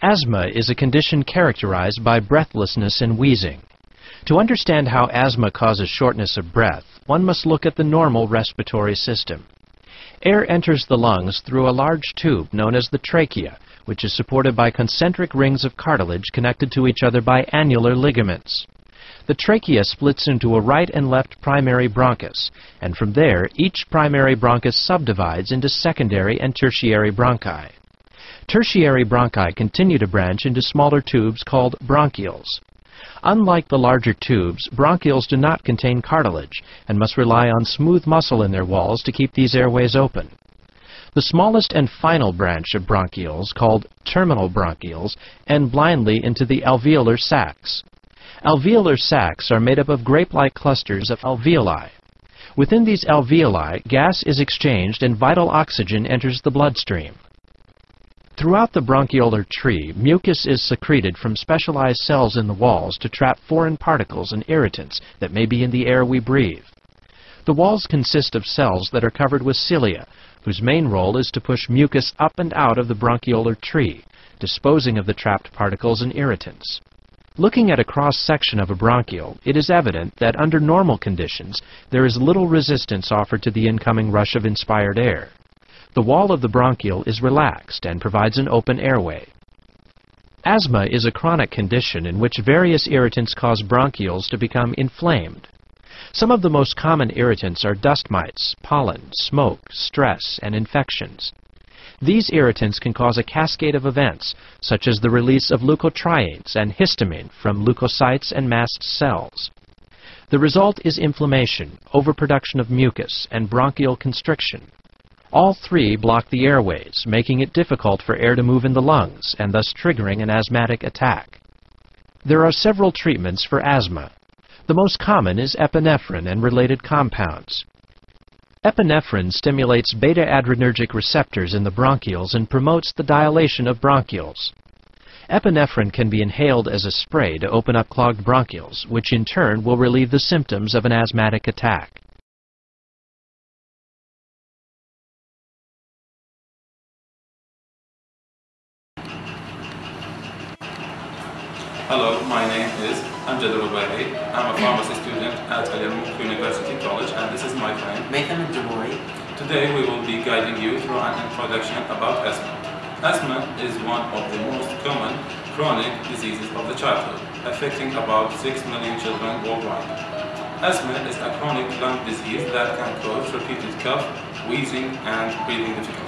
Asthma is a condition characterized by breathlessness and wheezing. To understand how asthma causes shortness of breath, one must look at the normal respiratory system. Air enters the lungs through a large tube known as the trachea, which is supported by concentric rings of cartilage connected to each other by annular ligaments. The trachea splits into a right and left primary bronchus, and from there each primary bronchus subdivides into secondary and tertiary bronchi. Tertiary bronchi continue to branch into smaller tubes called bronchioles. Unlike the larger tubes, bronchioles do not contain cartilage and must rely on smooth muscle in their walls to keep these airways open. The smallest and final branch of bronchioles, called terminal bronchioles, end blindly into the alveolar sacs. Alveolar sacs are made up of grape-like clusters of alveoli. Within these alveoli, gas is exchanged and vital oxygen enters the bloodstream. Throughout the bronchiolar tree, mucus is secreted from specialized cells in the walls to trap foreign particles and irritants that may be in the air we breathe. The walls consist of cells that are covered with cilia, whose main role is to push mucus up and out of the bronchiolar tree, disposing of the trapped particles and irritants. Looking at a cross-section of a bronchiole, it is evident that under normal conditions, there is little resistance offered to the incoming rush of inspired air. The wall of the bronchiole is relaxed and provides an open airway. Asthma is a chronic condition in which various irritants cause bronchioles to become inflamed. Some of the most common irritants are dust mites, pollen, smoke, stress, and infections. These irritants can cause a cascade of events, such as the release of leukotrienes and histamine from leukocytes and mast cells. The result is inflammation, overproduction of mucus, and bronchial constriction. All three block the airways, making it difficult for air to move in the lungs and thus triggering an asthmatic attack. There are several treatments for asthma. The most common is epinephrine and related compounds. Epinephrine stimulates beta-adrenergic receptors in the bronchioles and promotes the dilation of bronchioles. Epinephrine can be inhaled as a spray to open up clogged bronchioles, which in turn will relieve the symptoms of an asthmatic attack. Hello, my name is Amjad Rubai. I'm a pharmacy student at Al Yarmouk University College and this is my friend Maitham Jabouri. Today we will be guiding you through an introduction about asthma. Asthma is one of the most common chronic diseases of the childhood, affecting about 6 million children worldwide. Asthma is a chronic lung disease that can cause repeated cough, wheezing and breathing difficulty.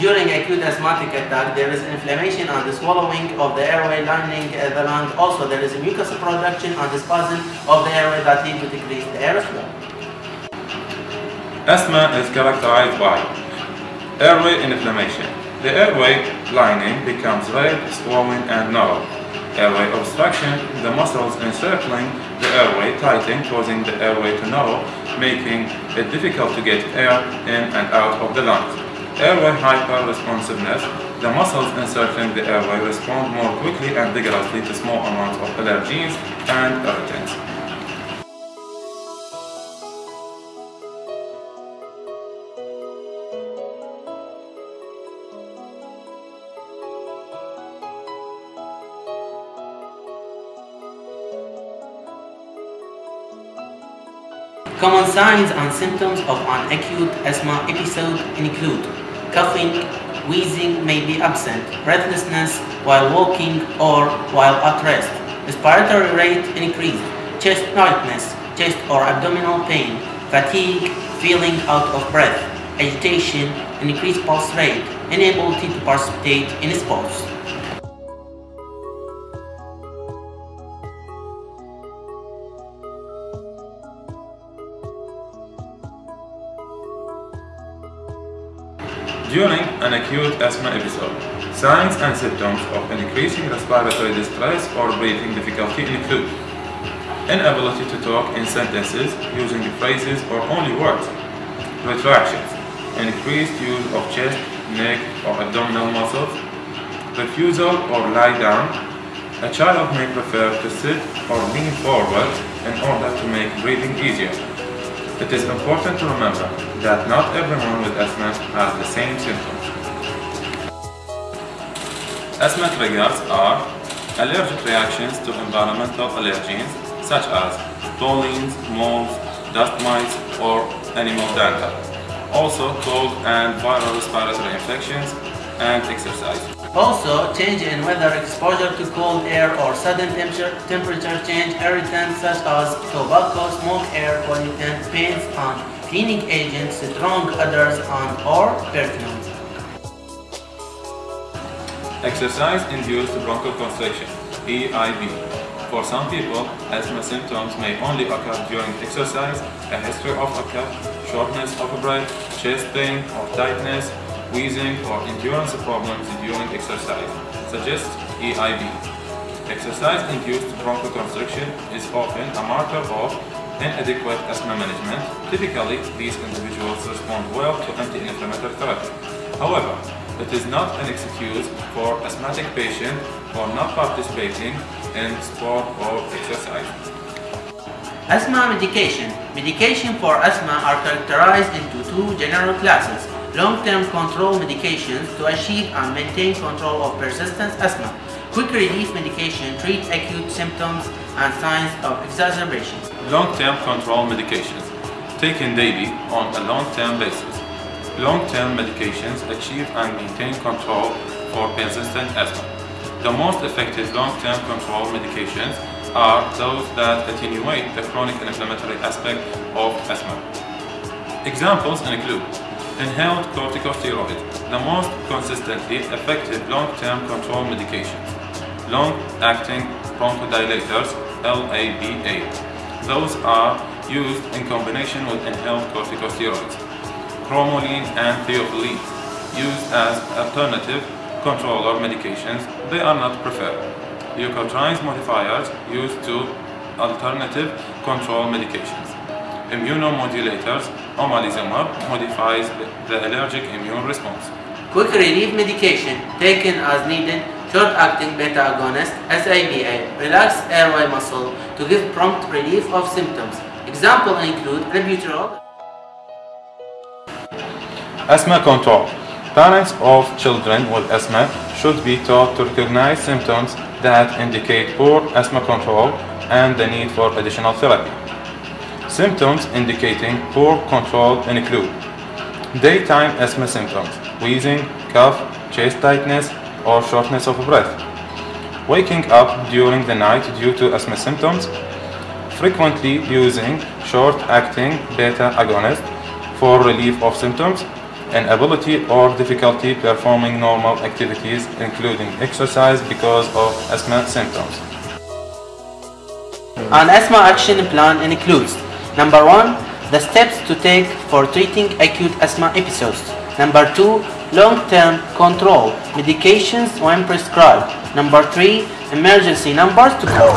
During acute asthmatic attack, there is inflammation on the swallowing of the airway lining the lung. Also, there is a mucus production on the spasm of the airway that lead to decrease the airflow. Asthma is characterized by airway inflammation. The airway lining becomes red, swollen and narrow. Airway obstruction, the muscles encircling the airway tighten, causing the airway to narrow, making it difficult to get air in and out of the lungs. Airway hyperresponsiveness, the muscles encircling the airway respond more quickly and vigorously to small amounts of allergens and irritants. Common signs and symptoms of an acute asthma episode include coughing, wheezing may be absent, breathlessness while walking or while at rest, respiratory rate increased, chest tightness, chest or abdominal pain, fatigue, feeling out of breath, agitation, increased pulse rate, inability to participate in sports. An acute asthma episode, signs and symptoms of an increasing respiratory distress or breathing difficulty include inability to talk in sentences using phrases or only words, retractions, increased use of chest, neck or abdominal muscles, refusal or lie down. A child may prefer to sit or lean forward in order to make breathing easier. It is important to remember that not everyone with asthma has the same symptoms. Asthma triggers are allergic reactions to environmental allergens such as pollens, molds, dust mites, or animal dander. Also cold and viral respiratory infections and exercise. Also, change in weather, exposure to cold air or sudden temperature, temperature change, irritants such as tobacco, smoke, air pollutant, paints and cleaning agents, strong odors and or perfumes. Exercise-induced bronchoconstriction, EIB. For some people, asthma symptoms may only occur during exercise, a history of a cough, shortness of breath, chest pain or tightness, wheezing or endurance problems during exercise, suggest EIB. Exercise-induced bronchoconstriction is often a marker of inadequate asthma management. Typically, these individuals respond well to anti-inflammatory therapy. However, it is not an excuse for asthmatic patient for not participating in sport or exercise. Asthma medication. Medication for asthma are characterized into two general classes. Long-term control medications to achieve and maintain control of persistent asthma. Quick relief medication treats acute symptoms and signs of exacerbations. Long-term control medications taken daily on a long-term basis. Long-term medications achieve and maintain control for persistent asthma. The most effective long-term control medications are those that attenuate the chronic inflammatory aspect of asthma. Examples include inhaled corticosteroids, the most consistently effective long-term control medications. Long-acting bronchodilators, LABA. Those are used in combination with inhaled corticosteroids cromolyn and theophylline used as alternative controller medications, they are not preferred. Leukotrienes modifiers used to alternative control medications. Immunomodulators, omalizumab, modifies the allergic immune response. Quick relief medication taken as needed, short-acting beta-agonist, SABA, relax airway muscle to give prompt relief of symptoms. Example include albuterol, Asthma control. Parents of children with asthma should be taught to recognize symptoms that indicate poor asthma control and the need for additional therapy. Symptoms indicating poor control include daytime asthma symptoms, wheezing, cough, chest tightness, or shortness of breath. Waking up during the night due to asthma symptoms, frequently using short-acting beta agonist for relief of symptoms, inability or difficulty performing normal activities including exercise because of asthma symptoms. An asthma action plan includes Number 1. The steps to take for treating acute asthma episodes. Number 2. Long-term control. Medications when prescribed. Number 3. Emergency numbers to call.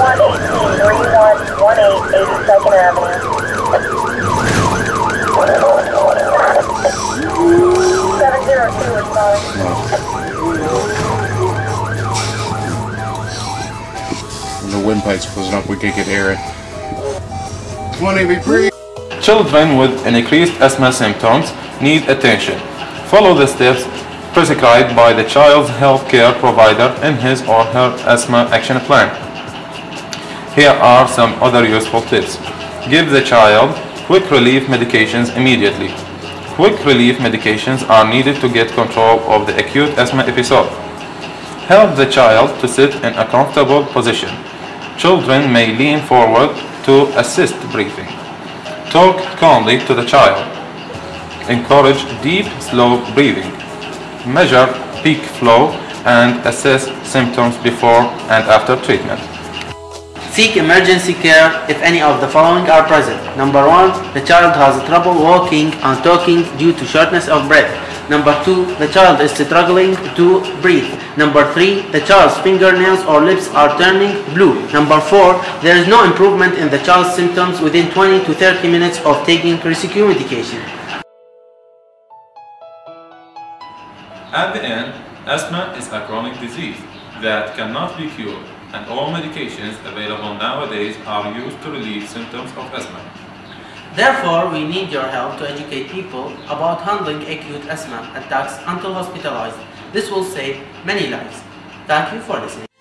702 windpipe's closing up, we could get air it. 183. Children with an increased asthma symptoms need attention. Follow the steps prescribed by the child's health care provider in his or her asthma action plan. Here are some other useful tips. Give the child quick relief medications immediately. Quick relief medications are needed to get control of the acute asthma episode. Help the child to sit in a comfortable position. Children may lean forward to assist breathing. Talk calmly to the child. Encourage deep, slow breathing. Measure peak flow and assess symptoms before and after treatment. Seek emergency care if any of the following are present. Number 1. The child has trouble walking and talking due to shortness of breath. Number 2. The child is struggling to breathe. Number 3. The child's fingernails or lips are turning blue. Number 4. There is no improvement in the child's symptoms within 20 to 30 minutes of taking rescue medication. At the end, asthma is a chronic disease that cannot be cured and all medications available nowadays are used to relieve symptoms of asthma. Therefore, we need your help to educate people about handling acute asthma attacks until hospitalized. This will save many lives. Thank you for listening.